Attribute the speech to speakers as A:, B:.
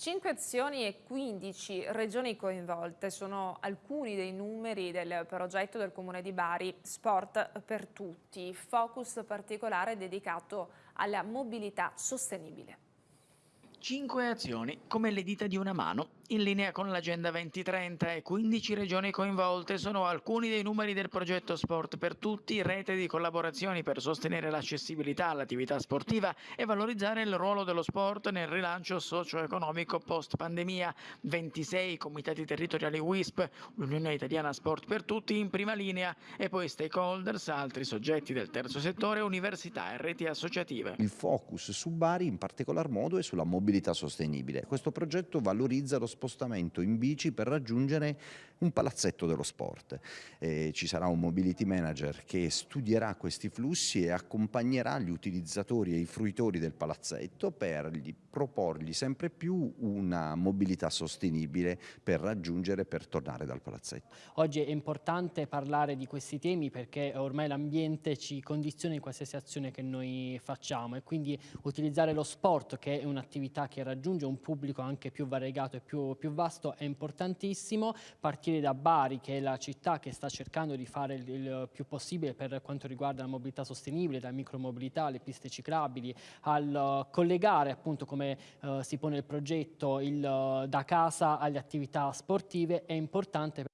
A: 5 azioni e 15 regioni coinvolte sono alcuni dei numeri del progetto del Comune di Bari Sport per Tutti, focus particolare dedicato alla mobilità sostenibile.
B: Cinque azioni, come le dita di una mano, in linea con l'Agenda 2030 e 15 regioni coinvolte sono alcuni dei numeri del progetto Sport per Tutti, rete di collaborazioni per sostenere l'accessibilità all'attività sportiva e valorizzare il ruolo dello sport nel rilancio socio-economico post-pandemia. 26 comitati territoriali WISP, l'Unione Italiana Sport per Tutti in prima linea e poi stakeholders, altri soggetti del terzo settore, università e reti associative.
C: Il focus su Bari in particolar modo è sulla mobilità mobilità sostenibile. Questo progetto valorizza lo spostamento in bici per raggiungere un palazzetto dello sport. Eh, ci sarà un mobility manager che studierà questi flussi e accompagnerà gli utilizzatori e i fruitori del palazzetto per gli proporgli sempre più una mobilità sostenibile per raggiungere e per tornare dal palazzetto.
D: Oggi è importante parlare di questi temi perché ormai l'ambiente ci condiziona in qualsiasi azione che noi facciamo e quindi utilizzare lo sport che è un'attività che raggiunge un pubblico anche più variegato e più, più, vasto è importantissimo, partire da Bari che è la città che sta cercando di fare il, il più possibile per quanto riguarda la mobilità sostenibile, da micromobilità alle piste ciclabili, al collegare appunto come uh, si pone il progetto il, uh, da casa alle attività sportive è importante